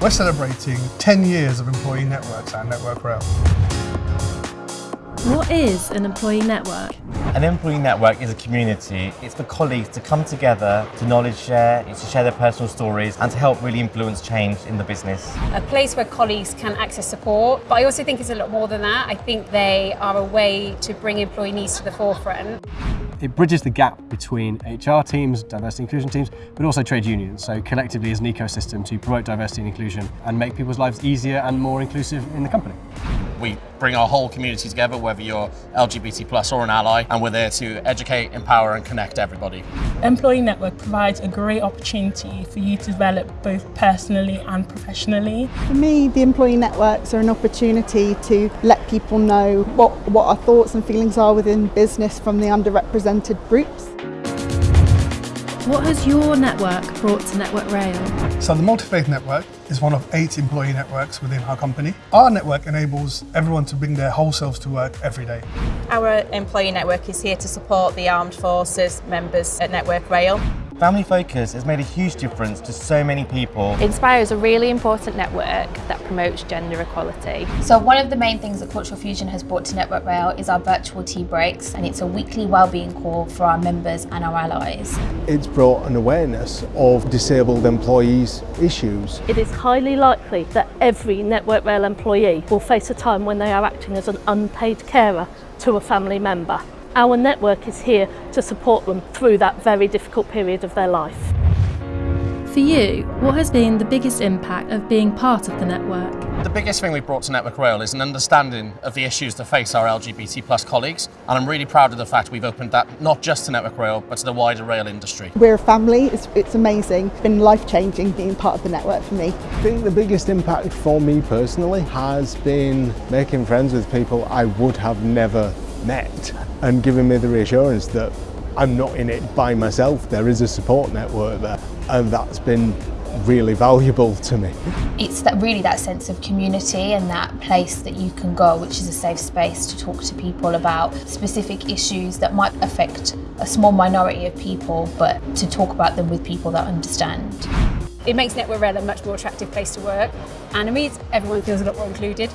We're celebrating 10 years of employee networks at Network Rail. What is an employee network? An employee network is a community. It's for colleagues to come together, to knowledge share, it's to share their personal stories and to help really influence change in the business. A place where colleagues can access support, but I also think it's a lot more than that. I think they are a way to bring employee needs to the forefront. It bridges the gap between HR teams, diversity inclusion teams, but also trade unions. So collectively as an ecosystem to promote diversity and inclusion and make people's lives easier and more inclusive in the company. We bring our whole community together, whether you're LGBT plus or an ally, and we're there to educate, empower and connect everybody. Employee Network provides a great opportunity for you to develop both personally and professionally. For me, the employee networks are an opportunity to let people know what, what our thoughts and feelings are within business from the underrepresented groups. What has your network brought to Network Rail? So the Multi-Faith Network is one of eight employee networks within our company. Our network enables everyone to bring their whole selves to work every day. Our employee network is here to support the armed forces members at Network Rail. Family Focus has made a huge difference to so many people. Inspire is a really important network that promotes gender equality. So one of the main things that Cultural Fusion has brought to Network Rail is our virtual tea breaks and it's a weekly wellbeing call for our members and our allies. It's brought an awareness of disabled employees' issues. It is highly likely that every Network Rail employee will face a time when they are acting as an unpaid carer to a family member. Our network is here to support them through that very difficult period of their life. For you, what has been the biggest impact of being part of the network? The biggest thing we've brought to Network Rail is an understanding of the issues that face our LGBT plus colleagues and I'm really proud of the fact we've opened that not just to Network Rail but to the wider rail industry. We're a family, it's, it's amazing, it's been life-changing being part of the network for me. I think the biggest impact for me personally has been making friends with people I would have never met and giving me the reassurance that I'm not in it by myself, there is a support network there and that's been really valuable to me. It's that really that sense of community and that place that you can go which is a safe space to talk to people about specific issues that might affect a small minority of people but to talk about them with people that understand. It makes Network Rail a much more attractive place to work and it means everyone feels a lot more included.